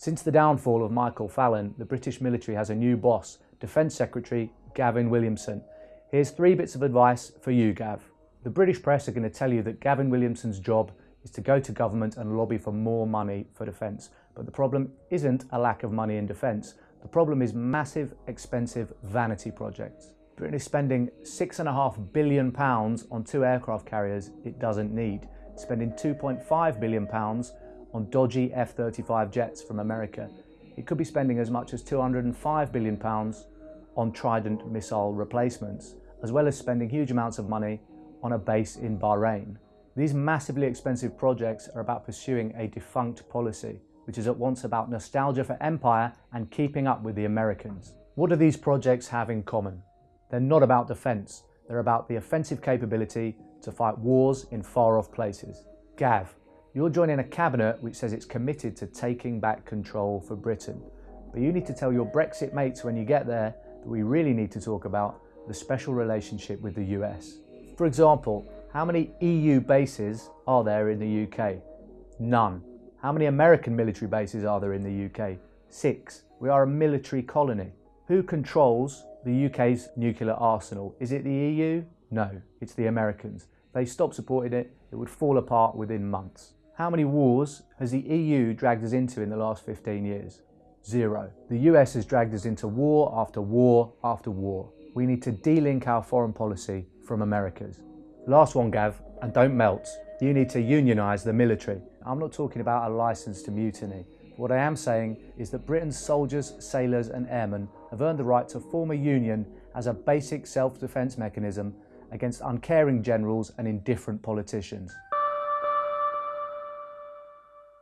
Since the downfall of Michael Fallon, the British military has a new boss, Defence Secretary Gavin Williamson. Here's three bits of advice for you, Gav. The British press are going to tell you that Gavin Williamson's job is to go to government and lobby for more money for defence. But the problem isn't a lack of money in defence. The problem is massive, expensive vanity projects. Britain is spending £6.5 billion on two aircraft carriers it doesn't need, spending £2.5 billion on dodgy F-35 jets from America. It could be spending as much as £205 billion on Trident missile replacements, as well as spending huge amounts of money on a base in Bahrain. These massively expensive projects are about pursuing a defunct policy, which is at once about nostalgia for empire and keeping up with the Americans. What do these projects have in common? They're not about defence, they're about the offensive capability to fight wars in far off places. Gav, you're joining a cabinet which says it's committed to taking back control for Britain. But you need to tell your Brexit mates when you get there that we really need to talk about the special relationship with the US. For example, how many EU bases are there in the UK? None. How many American military bases are there in the UK? Six. We are a military colony. Who controls the UK's nuclear arsenal? Is it the EU? No, it's the Americans. If they stop supporting it, it would fall apart within months. How many wars has the EU dragged us into in the last 15 years? Zero. The US has dragged us into war after war after war. We need to de-link our foreign policy from America's. Last one, Gav, and don't melt. You need to unionise the military. I'm not talking about a licence to mutiny. What I am saying is that Britain's soldiers, sailors and airmen have earned the right to form a union as a basic self-defence mechanism against uncaring generals and indifferent politicians.